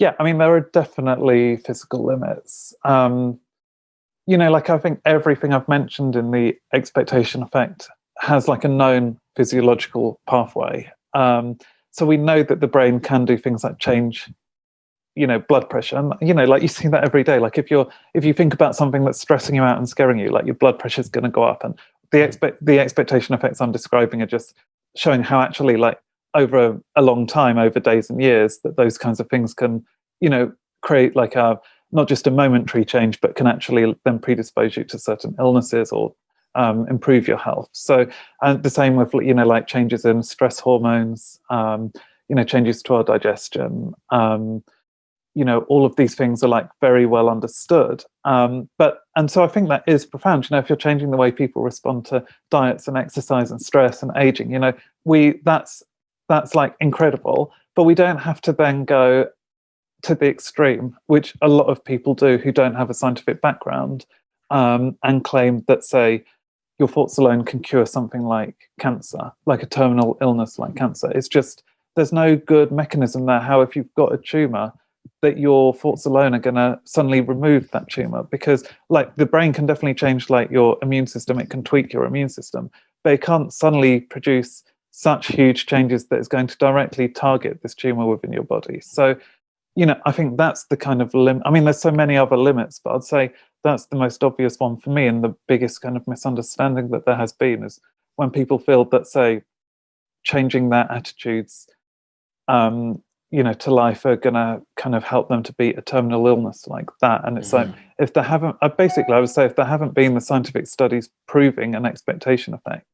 Yeah, I mean, there are definitely physical limits. Um, you know, like I think everything I've mentioned in the expectation effect has like a known physiological pathway. Um, so we know that the brain can do things like change you know blood pressure and you know like you see that every day like if you're if you think about something that's stressing you out and scaring you like your blood pressure is going to go up and the mm. expect the expectation effects i'm describing are just showing how actually like over a, a, long time over days and years that those kinds of things can you know create like a not just a momentary change but can actually then predispose you to certain illnesses or um, improve your health. So, and the same with you know like changes in stress hormones, um, you know changes to our digestion. Um, you know all of these things are like very well understood. Um, but and so I think that is profound. You know, if you're changing the way people respond to diets and exercise and stress and aging, you know, we that's that's like incredible. But we don't have to then go to the extreme, which a lot of people do who don't have a scientific background um, and claim that, say, your thoughts alone can cure something like cancer, like a terminal illness like cancer. It's just, there's no good mechanism there how if you've got a tumor, that your thoughts alone are going to suddenly remove that tumor because like the brain can definitely change like your immune system it can tweak your immune system but it can't suddenly produce such huge changes that is going to directly target this tumor within your body so you know i think that's the kind of limit i mean there's so many other limits but i'd say that's the most obvious one for me and the biggest kind of misunderstanding that there has been is when people feel that say changing their attitudes um, you know to life are gonna kind of help them to beat a terminal illness like that and it's mm like mm-hmm. if there haven't uh, basically i would say if there haven't been the scientific studies proving an expectation effect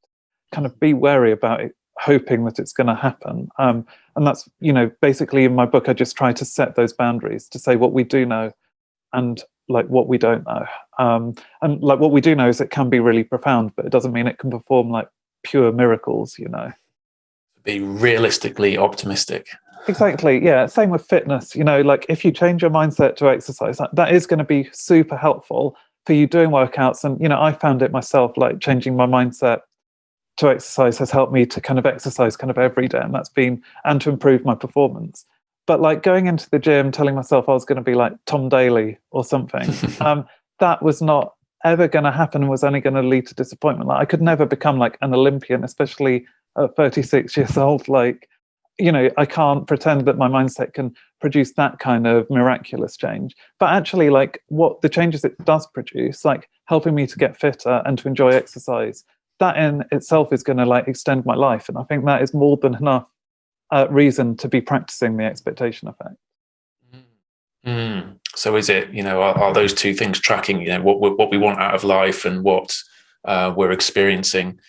kind of be wary about it hoping that it's going to happen um, and that's you know basically in my book i just try to set those boundaries to say what we do know and like what we don't know. Um, and like what we do know is it can be really profound, but it doesn't mean it can perform like pure miracles, you know.
Be realistically optimistic.
Exactly. Yeah. Same with fitness. You know, like if you change your mindset to exercise, that, that is going to be super helpful for you doing workouts. And, you know, I found it myself, like changing my mindset to exercise has helped me to kind of exercise kind of every day. And that's been, and to improve my performance. But like going into the gym telling myself i was going to be like tom daley or something um, that was not ever going to happen and was only going to lead to disappointment. Like i could never become like an olympian especially at 36 years old. Like you know i can't pretend that my mindset can produce that kind of miraculous change. But actually like what the changes it does produce like helping me to get fitter and to enjoy exercise that in itself is going to like extend my life and i think that is more than enough uh, reason to be practicing the expectation effect.
Mm. So is it, you know, are, are, those two things tracking, you know, what, what we want out of life and what uh, we're experiencing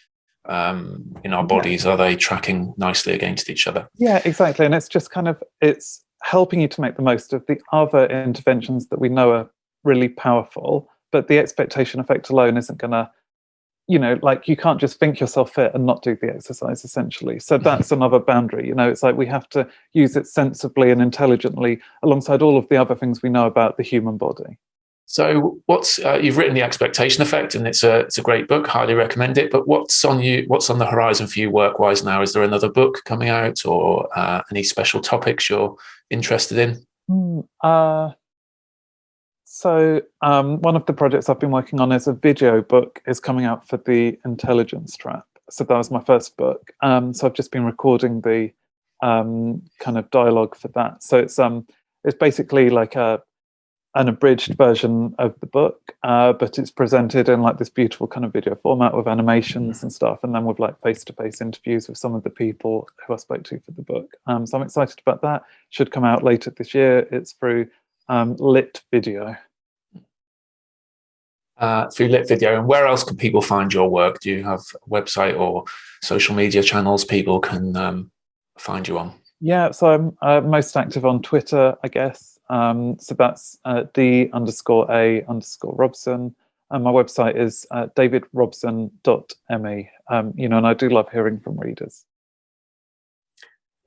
um, in our bodies, yeah. are they tracking nicely against each other?
Yeah, exactly. And it's just kind of, it's helping you to make the most of the other interventions that we know are really powerful, but the expectation effect alone isn't going to you know, like you can't just think yourself fit and not do the exercise essentially. So that's another boundary, you know, it's like we have to use it sensibly and intelligently alongside all of the other things we know about the human body.
So what's, uh, you've written The Expectation Effect and it's a, it's a great book, highly recommend it, but what's on you, what's on the horizon for you work-wise now? Is there another book coming out or uh, any special topics you're interested in?
Mm, uh, so um, one of the projects I've been working on is a video book is coming out for the intelligence trap. So that was my first book. Um, so I've just been recording the um, kind of dialogue for that. So it's um it's basically like a an abridged version of the book, uh, but it's presented in like this beautiful kind of video format with animations and stuff, and then with like face-to-face -face interviews with some of the people who I spoke to for the book. Um, so I'm excited about that. Should come out later this year. It's through um, lit video.
Uh, through lit video. And where else can people find your work? Do you have a website or social media channels people can um, find you on?
Yeah so i'm uh, most active on twitter i guess. Um, so that's uh, d underscore a underscore robson. And my website is uh, davidrobson.me um, you know and i do love hearing from readers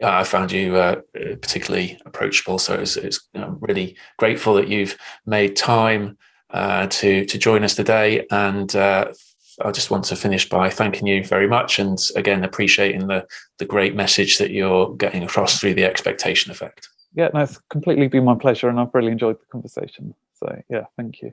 I found you uh, particularly approachable. So it's, it's I'm really grateful that you've made time uh, to to join us today. And uh, I just want to finish by thanking you very much, and again appreciating the the great message that you're getting across through the expectation effect.
Yeah, no, it's completely been my pleasure, and I've really enjoyed the conversation. So yeah, thank you.